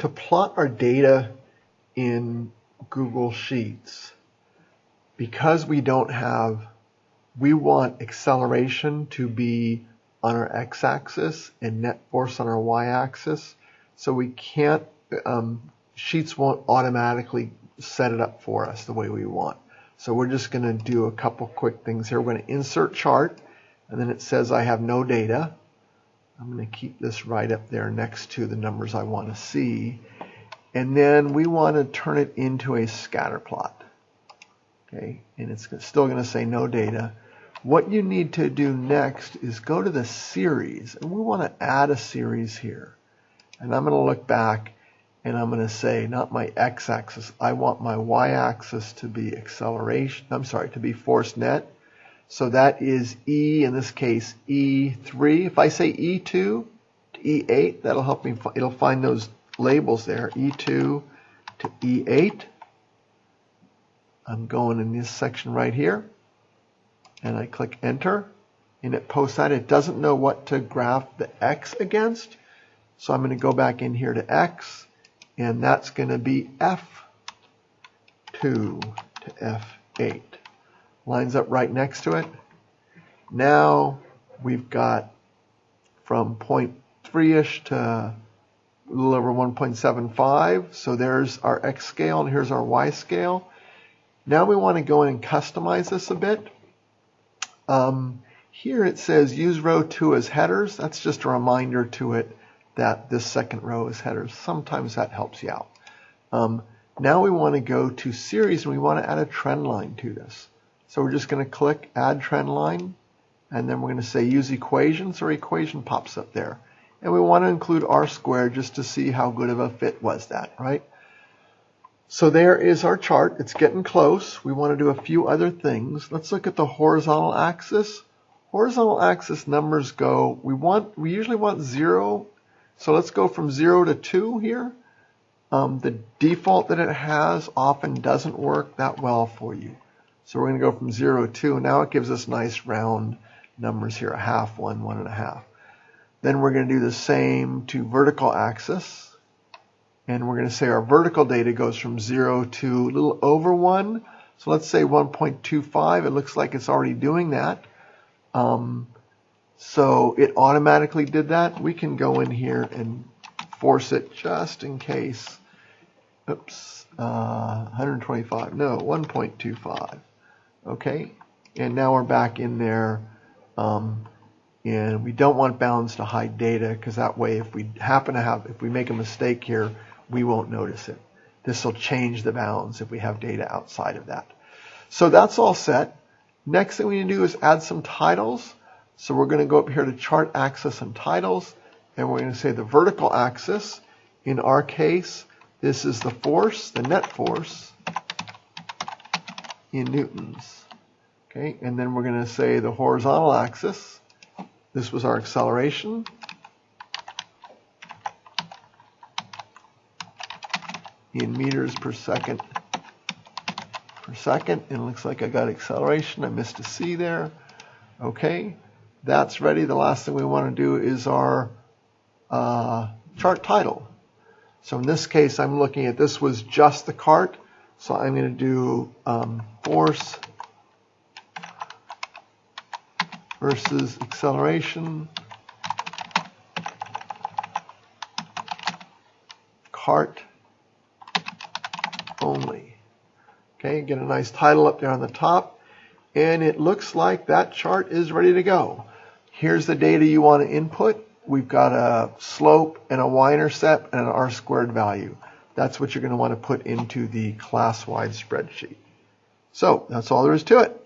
to plot our data in Google Sheets, because we don't have, we want acceleration to be on our x-axis and net force on our y-axis. So we can't, um, Sheets won't automatically set it up for us the way we want. So we're just going to do a couple quick things here. We're going to insert chart, and then it says I have no data. I'm going to keep this right up there next to the numbers I want to see. And then we want to turn it into a scatter plot. Okay, and it's still going to say no data. What you need to do next is go to the series, and we want to add a series here. And I'm going to look back, and I'm going to say, not my x-axis, I want my y-axis to be acceleration, I'm sorry, to be force net. So that is E, in this case, E3. If I say E2 to E8, that'll help me, it'll find those labels there, E2 to E8. I'm going in this section right here, and I click enter, and it posts that. It doesn't know what to graph the X against, so I'm going to go back in here to X, and that's going to be F2 to F8 lines up right next to it. Now we've got from 0.3-ish to a little over 1.75. So there's our X scale and here's our Y scale. Now we want to go in and customize this a bit. Um, here it says use row 2 as headers. That's just a reminder to it that this second row is headers. Sometimes that helps you out. Um, now we want to go to series and we want to add a trend line to this. So we're just going to click Add Trend Line, and then we're going to say Use Equations, or equation pops up there. And we want to include R squared just to see how good of a fit was that, right? So there is our chart. It's getting close. We want to do a few other things. Let's look at the horizontal axis. Horizontal axis numbers go, we want, we usually want zero. So let's go from zero to two here. Um, the default that it has often doesn't work that well for you. So we're going to go from 0 to 2. Now it gives us nice round numbers here, a half, one, one and a half. Then we're going to do the same to vertical axis. And we're going to say our vertical data goes from 0 to a little over 1. So let's say 1.25. It looks like it's already doing that. Um, so it automatically did that. We can go in here and force it just in case. Oops, uh, 125. No, 1.25. Okay, and now we're back in there. Um, and we don't want bounds to hide data because that way if we happen to have, if we make a mistake here, we won't notice it. This will change the bounds if we have data outside of that. So that's all set. Next thing we need to do is add some titles. So we're going to go up here to chart axis and titles, and we're going to say the vertical axis. In our case, this is the force, the net force in newtons. Okay, and then we're going to say the horizontal axis. This was our acceleration. In meters per second per second. It looks like I got acceleration. I missed a C there. Okay, that's ready. The last thing we want to do is our uh, chart title. So in this case, I'm looking at this was just the cart. So I'm going to do um, force versus acceleration. Cart only. Okay, get a nice title up there on the top. And it looks like that chart is ready to go. Here's the data you want to input. We've got a slope and a y-intercept and an r squared value. That's what you're going to want to put into the class-wide spreadsheet. So that's all there is to it.